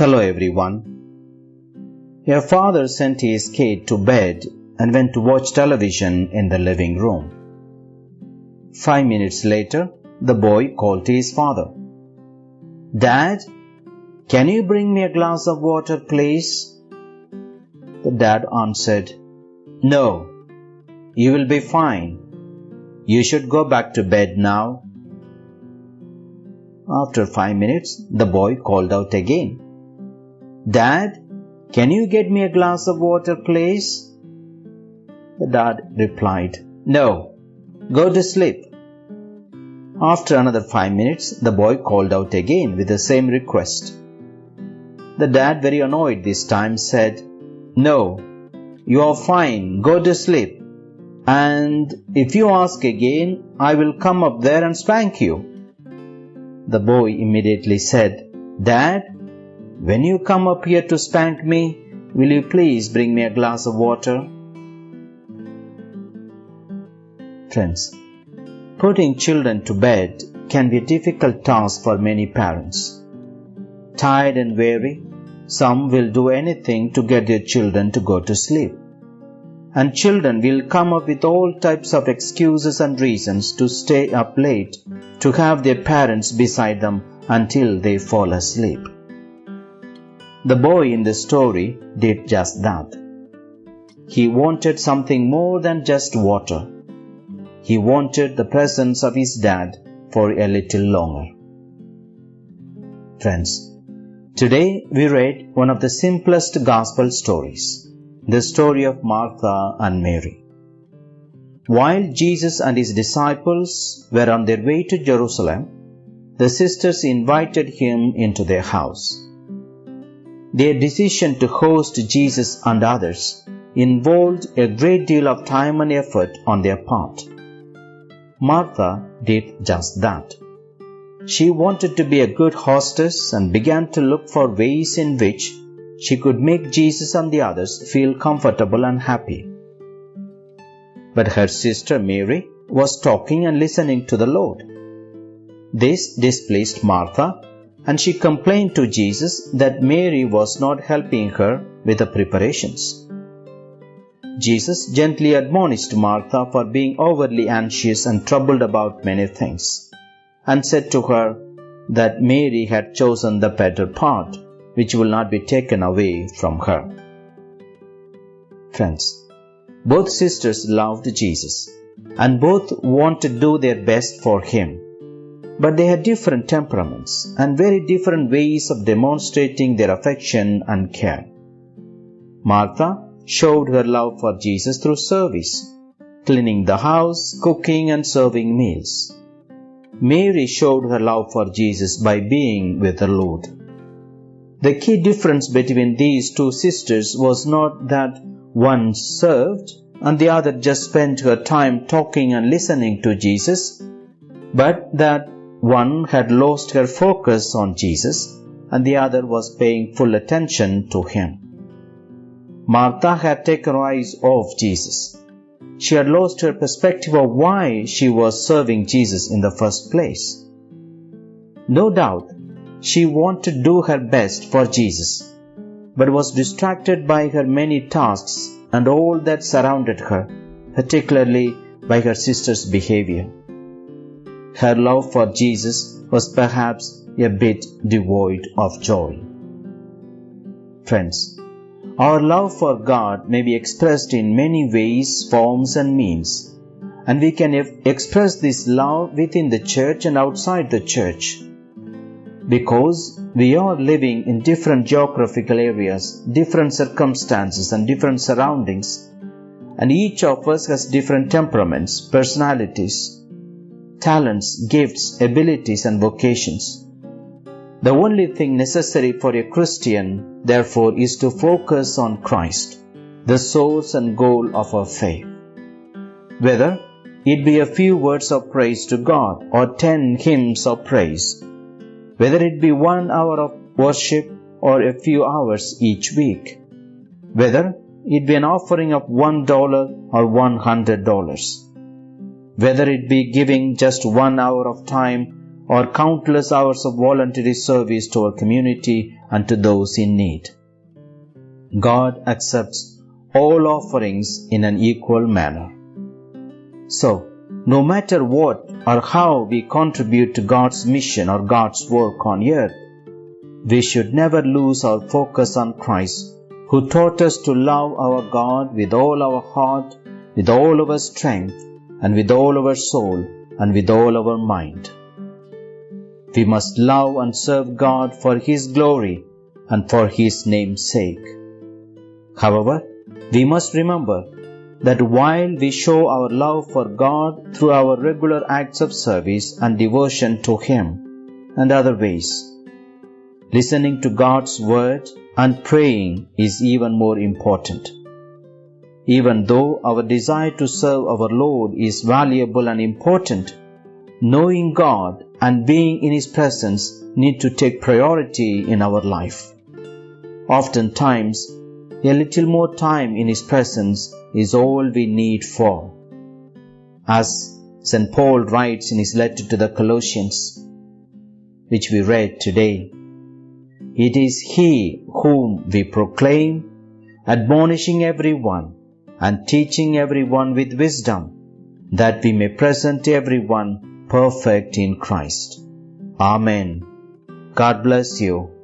Hello everyone. A father sent his kid to bed and went to watch television in the living room. Five minutes later, the boy called to his father. Dad, can you bring me a glass of water, please? The dad answered, No, you will be fine. You should go back to bed now. After five minutes, the boy called out again. Dad, can you get me a glass of water, please? The dad replied, No, go to sleep. After another five minutes, the boy called out again with the same request. The dad, very annoyed this time, said, No, you are fine, go to sleep. And if you ask again, I will come up there and spank you. The boy immediately said, Dad, when you come up here to spank me, will you please bring me a glass of water? Friends, putting children to bed can be a difficult task for many parents. Tired and weary, some will do anything to get their children to go to sleep. And children will come up with all types of excuses and reasons to stay up late to have their parents beside them until they fall asleep. The boy in the story did just that. He wanted something more than just water. He wanted the presence of his dad for a little longer. Friends, today we read one of the simplest gospel stories, the story of Martha and Mary. While Jesus and his disciples were on their way to Jerusalem, the sisters invited him into their house. Their decision to host Jesus and others involved a great deal of time and effort on their part. Martha did just that. She wanted to be a good hostess and began to look for ways in which she could make Jesus and the others feel comfortable and happy. But her sister Mary was talking and listening to the Lord. This displeased Martha and she complained to Jesus that Mary was not helping her with the preparations. Jesus gently admonished Martha for being overly anxious and troubled about many things, and said to her that Mary had chosen the better part, which will not be taken away from her. Friends, both sisters loved Jesus, and both wanted to do their best for him but they had different temperaments and very different ways of demonstrating their affection and care. Martha showed her love for Jesus through service, cleaning the house, cooking, and serving meals. Mary showed her love for Jesus by being with the Lord. The key difference between these two sisters was not that one served and the other just spent her time talking and listening to Jesus, but that one had lost her focus on Jesus and the other was paying full attention to him. Martha had taken her eyes off Jesus. She had lost her perspective of why she was serving Jesus in the first place. No doubt, she wanted to do her best for Jesus, but was distracted by her many tasks and all that surrounded her, particularly by her sister's behavior. Her love for Jesus was perhaps a bit devoid of joy. Friends, our love for God may be expressed in many ways, forms, and means, and we can express this love within the church and outside the church. Because we are living in different geographical areas, different circumstances, and different surroundings, and each of us has different temperaments, personalities, talents, gifts, abilities, and vocations. The only thing necessary for a Christian, therefore, is to focus on Christ, the source and goal of our faith. Whether it be a few words of praise to God or ten hymns of praise, whether it be one hour of worship or a few hours each week, whether it be an offering of one dollar or one hundred dollars whether it be giving just one hour of time or countless hours of voluntary service to our community and to those in need. God accepts all offerings in an equal manner. So, no matter what or how we contribute to God's mission or God's work on earth, we should never lose our focus on Christ, who taught us to love our God with all our heart, with all our strength, and with all our soul, and with all our mind. We must love and serve God for His glory and for His name's sake. However, we must remember that while we show our love for God through our regular acts of service and devotion to Him and other ways, listening to God's Word and praying is even more important. Even though our desire to serve our Lord is valuable and important, knowing God and being in His presence need to take priority in our life. Oftentimes, a little more time in His presence is all we need for. As St. Paul writes in his letter to the Colossians, which we read today, it is He whom we proclaim, admonishing everyone and teaching everyone with wisdom, that we may present everyone perfect in Christ. Amen. God bless you.